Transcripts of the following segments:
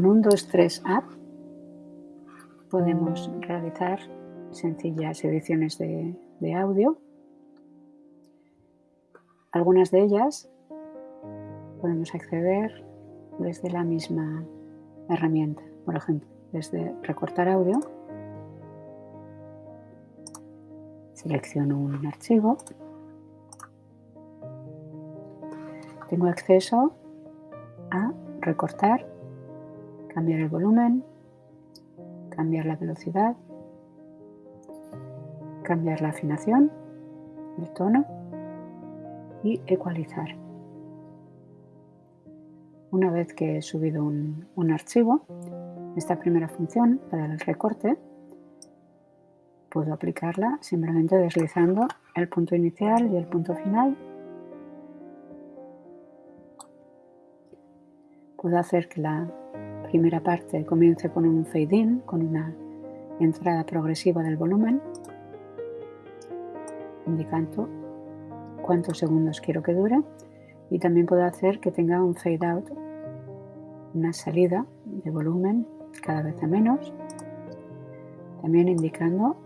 Con un 2-3 App podemos realizar sencillas ediciones de, de audio. Algunas de ellas podemos acceder desde la misma herramienta. Por ejemplo, desde recortar audio, selecciono un archivo, tengo acceso a recortar, cambiar el volumen, cambiar la velocidad, cambiar la afinación, el tono y ecualizar. Una vez que he subido un, un archivo, esta primera función, para el recorte, puedo aplicarla simplemente deslizando el punto inicial y el punto final. Puedo hacer que la primera parte comience con un fade in, con una entrada progresiva del volumen, indicando cuántos segundos quiero que dure. Y también puedo hacer que tenga un fade out, una salida de volumen cada vez a menos, también indicando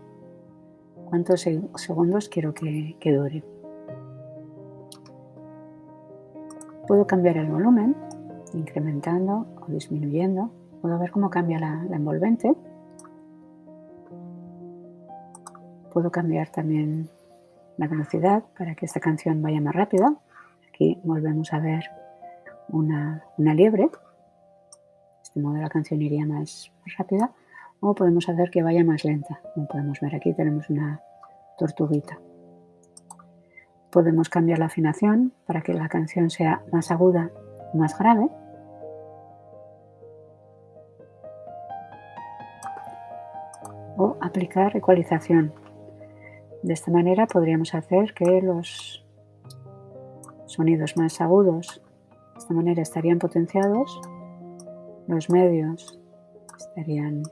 cuántos segundos quiero que, dure. Puedo cambiar el volumen, incrementando o disminuyendo. Puedo ver cómo cambia la, envolvente. Puedo cambiar también la velocidad para que esta canción vaya más rápida. Aquí volvemos a ver una, liebre. Este modo la canción iría más, rápida. O podemos hacer que vaya más lenta. Como podemos ver aquí tenemos una tortuguita. Podemos cambiar la afinación para que la canción sea más aguda más grave. O aplicar ecualización. De esta manera podríamos hacer que los sonidos más agudos de esta manera estarían potenciados los medios estarían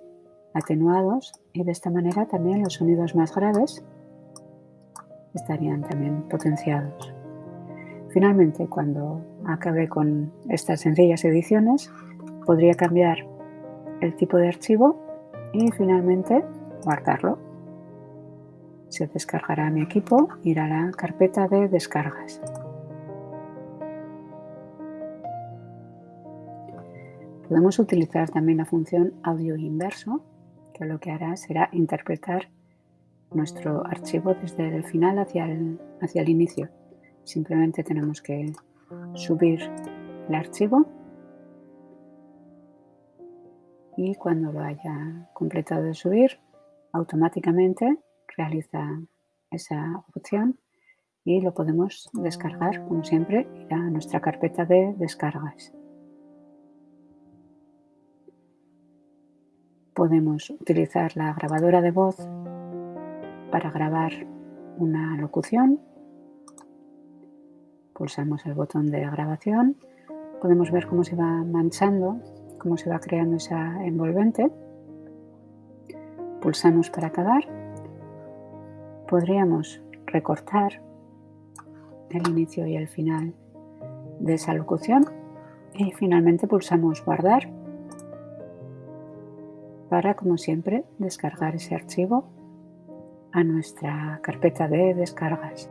atenuados y de esta manera también los sonidos más graves estarían también potenciados. Finalmente, cuando acabe con estas sencillas ediciones, podría cambiar el tipo de archivo y finalmente guardarlo. Se descargará mi equipo, irá a la carpeta de descargas. Podemos utilizar también la función audio inverso, que lo que hará será interpretar nuestro archivo desde el final hacia el, hacia el inicio. Simplemente tenemos que subir el archivo y cuando lo haya completado de subir, automáticamente realiza esa opción y lo podemos descargar, como siempre, a nuestra carpeta de descargas. Podemos utilizar la grabadora de voz para grabar una locución. Pulsamos el botón de grabación. Podemos ver cómo se va manchando, cómo se va creando esa envolvente. Pulsamos para acabar. Podríamos recortar el inicio y el final de esa locución y finalmente pulsamos guardar para, como siempre, descargar ese archivo a nuestra carpeta de descargas.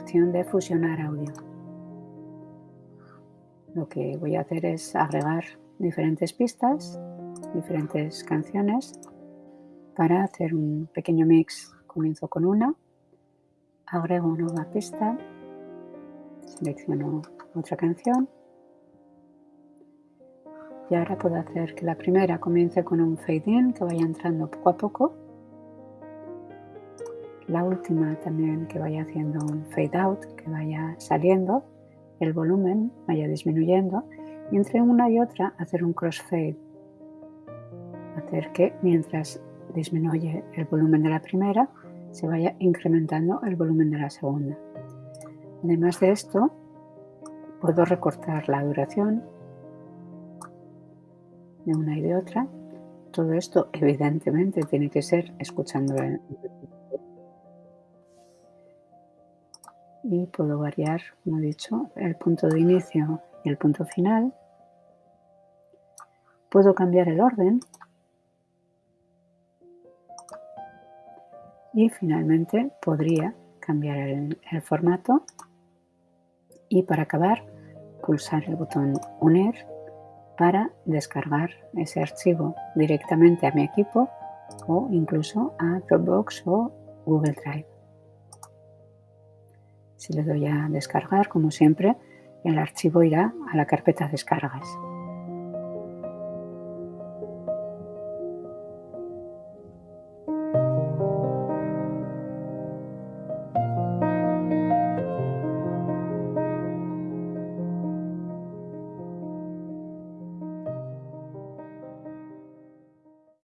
Opción de fusionar audio. Lo que voy a hacer es agregar diferentes pistas, diferentes canciones para hacer un pequeño mix. Comienzo con una, agrego una nueva pista, selecciono otra canción y ahora puedo hacer que la primera comience con un fade in que vaya entrando poco a poco. La última también que vaya haciendo un fade out, que vaya saliendo, el volumen vaya disminuyendo y entre una y otra hacer un crossfade. Hacer que mientras disminuye el volumen de la primera, se vaya incrementando el volumen de la segunda. Además de esto, puedo recortar la duración de una y de otra. Todo esto evidentemente tiene que ser escuchando y puedo variar, como he dicho, el punto de inicio y el punto final. Puedo cambiar el orden y finalmente podría cambiar el, formato y para acabar pulsar el botón unir para descargar ese archivo directamente a mi equipo o incluso a Dropbox o Google Drive. Si le doy a descargar, como siempre, el archivo irá a la carpeta descargas.